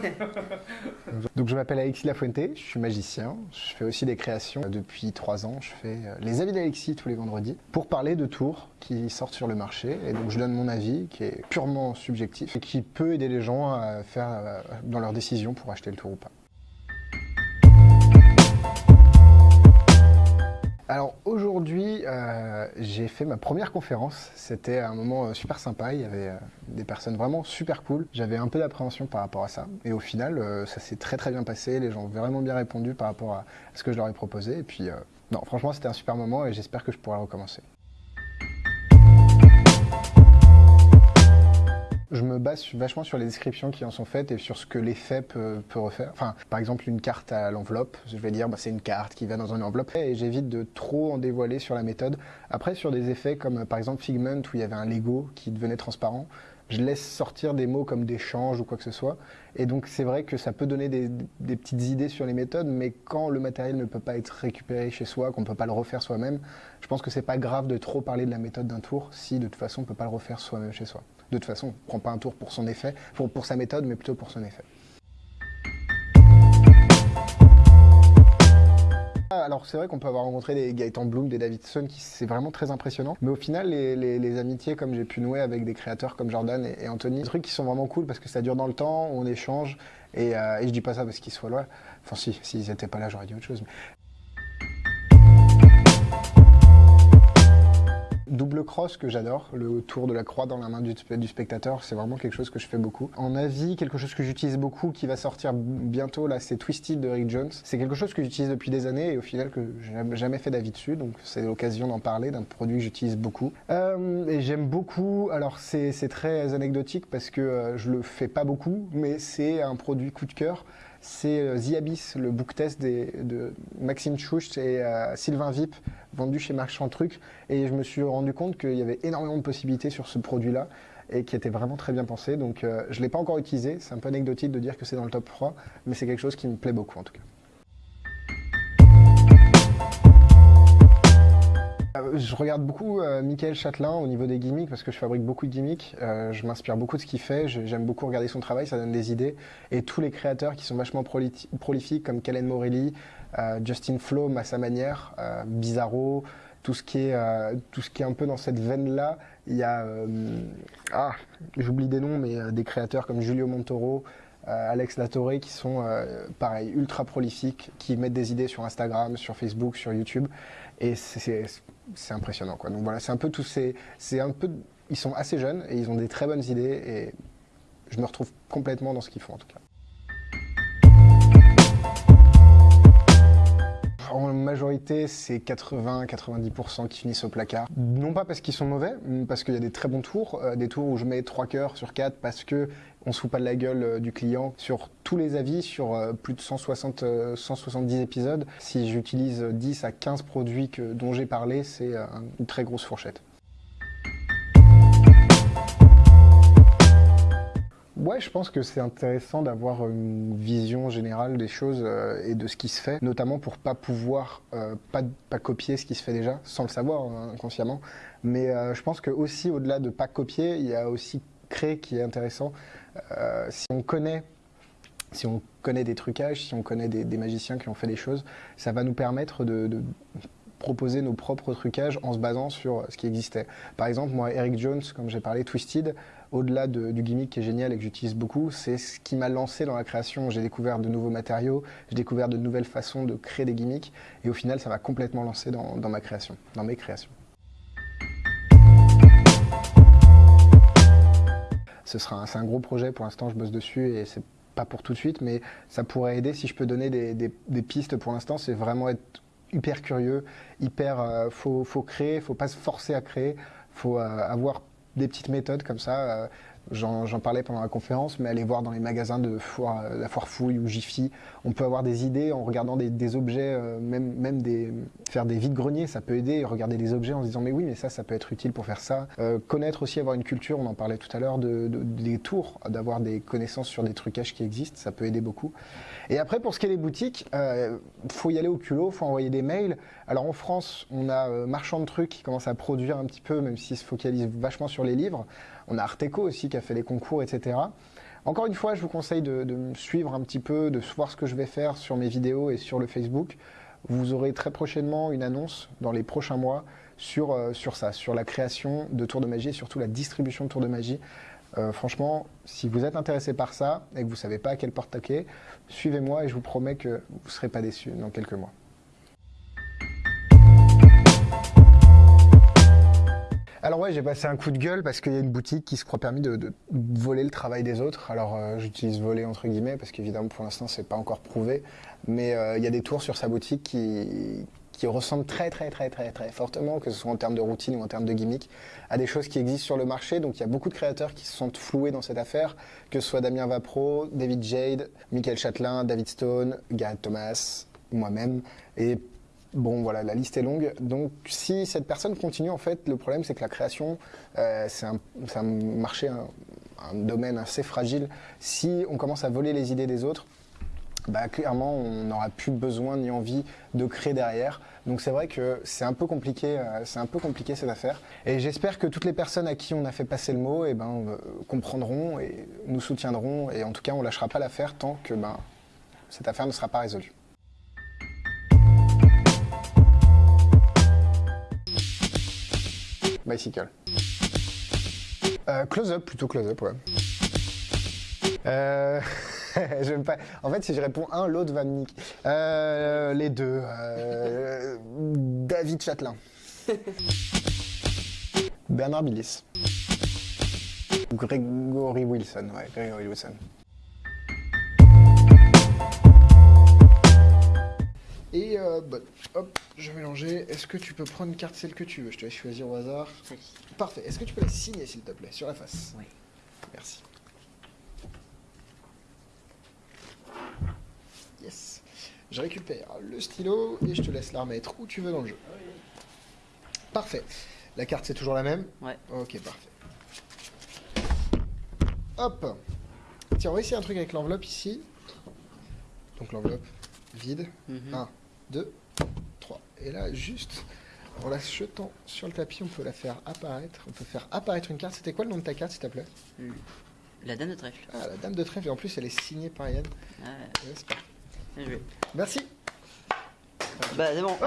Donc je m'appelle Alexis Lafuente, je suis magicien, je fais aussi des créations. Depuis trois ans, je fais euh, les avis d'Alexis tous les vendredis pour parler de tours qui sortent sur le marché. Et donc je donne mon avis qui est purement subjectif et qui peut aider les gens à faire euh, dans leur décision pour acheter le tour ou pas. Alors aujourd'hui, euh, j'ai fait ma première conférence. C'était un moment euh, super sympa. Il y avait euh, des personnes vraiment super cool. J'avais un peu d'appréhension par rapport à ça. Et au final, ça s'est très très bien passé. Les gens ont vraiment bien répondu par rapport à ce que je leur ai proposé. Et puis, non, franchement, c'était un super moment et j'espère que je pourrai recommencer. Je me base vachement sur les descriptions qui en sont faites et sur ce que l'effet peut, refaire. Enfin, par exemple, une carte à l'enveloppe, je vais dire bah, c'est une carte qui va dans une enveloppe et j'évite de trop en dévoiler sur la méthode. Après, sur des effets comme par exemple Figment où il y avait un Lego qui devenait transparent, je laisse sortir des mots comme d'échange ou quoi que ce soit. Et donc c'est vrai que ça peut donner des, des, petites idées sur les méthodes, mais quand le matériel ne peut pas être récupéré chez soi, qu'on ne peut pas le refaire soi-même, je pense que c'est pas grave de trop parler de la méthode d'un tour si de toute façon on ne peut pas le refaire soi-même chez soi. De toute façon, on ne prend pas un tour pour son effet, pour, sa méthode, mais plutôt pour son effet. Alors c'est vrai qu'on peut avoir rencontré des Gaëtan Bloom, des Davidson, qui c'est vraiment très impressionnant. Mais au final, les, amitiés comme j'ai pu nouer avec des créateurs comme Jordan et, Anthony, des trucs qui sont vraiment cool parce que ça dure dans le temps, on échange. Et, euh, et je dis pas ça parce qu'ils soient là. Enfin si, s'ils n'étaient pas là, j'aurais dit autre chose. Double cross que j'adore, le tour de la croix dans la main du, spectateur, c'est vraiment quelque chose que je fais beaucoup. En avis, quelque chose que j'utilise beaucoup, qui va sortir bientôt, là, c'est Twisted de Rick Jones. C'est quelque chose que j'utilise depuis des années et au final que j'ai jamais fait d'avis dessus, donc c'est l'occasion d'en parler, d'un produit que j'utilise beaucoup. Euh, et j'aime beaucoup, alors c'est très anecdotique parce que euh, je le fais pas beaucoup, mais c'est un produit coup de cœur c'est euh, The Abyss, le book test de Maxime Choucht et euh, Sylvain Vip, vendu chez Marchand Truc. Et je me suis rendu compte qu'il y avait énormément de possibilités sur ce produit-là et qui était vraiment très bien pensé. Donc euh, je ne l'ai pas encore utilisé, c'est un peu anecdotique de dire que c'est dans le top 3, mais c'est quelque chose qui me plaît beaucoup en tout cas. Je regarde beaucoup euh, Michael Châtelain au niveau des gimmicks parce que je fabrique beaucoup de gimmicks. Euh, je m'inspire beaucoup de ce qu'il fait. J'aime beaucoup regarder son travail, ça donne des idées. Et tous les créateurs qui sont vachement prolifiques comme Kellen Morelli, Justin Flom à sa manière, Bizarro, tout ce qui est tout ce qui est un peu dans cette veine là. Il y a ah j'oublie des noms mais des créateurs comme Julio Montoro. Alex Latorre qui sont pareil ultra prolifiques, qui mettent des idées sur Instagram, sur Facebook, sur YouTube et c'est impressionnant. Quoi. Donc voilà, c'est un peu tous ces... Un peu, ils sont assez jeunes et ils ont des très bonnes idées et je me retrouve complètement dans ce qu'ils font en tout cas. Majorité, c'est 80-90% qui finissent au placard. Non pas parce qu'ils sont mauvais, parce qu'il y a des très bons tours, euh, des tours où je mets 3 cœurs sur 4 parce que on se fout pas de la gueule euh, du client sur tous les avis, sur euh, plus de 160, 170 épisodes. Si j'utilise 10 à 15 produits dont j'ai parlé, c'est une très grosse fourchette. Ouais, je pense que c'est intéressant d'avoir une vision générale des choses euh, et de ce qui se fait, notamment pour pas pouvoir euh, pas, copier ce qui se fait déjà, sans le savoir hein, inconsciemment. Mais euh, je pense que aussi au-delà de pas copier, il y a aussi créer qui est intéressant. si on connaît si on connaît des trucages, si on connaît des, magiciens qui ont fait des choses, ça va nous permettre de proposer nos propres trucages en se basant sur ce qui existait. Par exemple, moi, Eric Jones, comme j'ai parlé, Twisted, au-delà du gimmick qui est génial et que j'utilise beaucoup, c'est ce qui m'a lancé dans la création. J'ai découvert de nouveaux matériaux, j'ai découvert de nouvelles façons de créer des gimmicks, et au final, ça m'a complètement lancé dans, ma création, dans mes créations. Ce sera c'est un gros projet, pour l'instant je bosse dessus et c'est pas pour tout de suite, mais ça pourrait aider si je peux donner des, pistes pour l'instant, c'est vraiment être hyper curieux, hyper, euh, faut, faut créer, faut pas se forcer à créer, faut euh, avoir des petites méthodes comme ça. Euh, j'en parlais pendant la conférence, mais aller voir dans les magasins de foire, la foire fouille ou Jiffy, on peut avoir des idées en regardant des, objets, euh, même, même des, faire des vides-greniers, ça peut aider, regarder des objets en se disant mais oui, mais ça, ça peut être utile pour faire ça. Euh, connaître aussi, avoir une culture, on en parlait tout à l'heure, de, des tours, d'avoir des connaissances sur des trucages qui existent, ça peut aider beaucoup. Et après, pour ce qui est des boutiques, il faut y aller au culot, faut envoyer des mails. Alors en France, on a Marchand de Trucs qui commence à produire un petit peu, même s'il se focalise vachement sur les livres. On a Arteco aussi qui a fait les concours, etc. Encore une fois, je vous conseille de, me suivre un petit peu, de voir ce que je vais faire sur mes vidéos et sur le Facebook. Vous aurez très prochainement une annonce dans les prochains mois sur, euh, ça, sur la création de tours de magie et surtout la distribution de tours de magie. Euh, franchement, si vous êtes intéressé par ça et que vous ne savez pas à quelle porte taquer, suivez-moi et je vous promets que vous ne serez pas déçus dans quelques mois. Alors ouais, j'ai passé un coup de gueule parce qu'il y a une boutique qui se croit permis de, voler le travail des autres. Alors euh, j'utilise voler entre guillemets parce qu'évidemment pour l'instant c'est pas encore prouvé, mais euh, il y a des tours sur sa boutique qui, qui ressemblent très très très très très fortement, que ce soit en termes de routine ou en termes de gimmick, à des choses qui existent sur le marché. Donc il y a beaucoup de créateurs qui se sont floués dans cette affaire, que ce soit Damien Vapro, David Jade, Michael Châtelain, David Stone, Gareth Thomas, moi-même, Bon, voilà, la liste est longue. Donc, si cette personne continue, en fait, le problème, c'est que la création, euh, c'est un, un, marché, un, domaine assez fragile. Si on commence à voler les idées des autres, bah, clairement, on n'aura plus besoin ni envie de créer derrière. Donc, c'est vrai que c'est un peu compliqué, euh, c'est un peu compliqué cette affaire. Et j'espère que toutes les personnes à qui on a fait passer le mot, eh ben, euh, comprendront et nous soutiendront. Et en tout cas, on lâchera pas l'affaire tant que ben, cette affaire ne sera pas résolue. Bicycle. Euh, close-up, plutôt close-up, ouais. Euh, pas... En fait, si je réponds un, l'autre va me niquer. Euh, les deux. Euh, David Châtelain. Bernard Billis. Gregory Wilson, ouais, Gregory Wilson. Et euh, bah, hop, je vais mélanger. Est-ce que tu peux prendre une carte, celle que tu veux? Je te laisse choisir au hasard. Oui. Parfait. Est-ce que tu peux la signer, s'il te plaît, sur la face? Oui. Merci. Yes. Je récupère le stylo et je te laisse la remettre où tu veux dans le jeu. Parfait. La carte, c'est toujours la même? Ouais. Ok, parfait. Hop. Tiens, on va essayer un truc avec l'enveloppe ici. Donc l'enveloppe vide. Mhm. 1, 2, 3. Et là, juste en la jetant sur le tapis, on peut la faire apparaître. On peut faire apparaître une carte. C'était quoi le nom de ta carte, s'il te plaît? La dame de trèfle. Ah, la dame de trèfle. Et en plus, elle est signée par Yann. Ouais, Ouais, bien joué. Merci. Bah c'est bon. Ouais,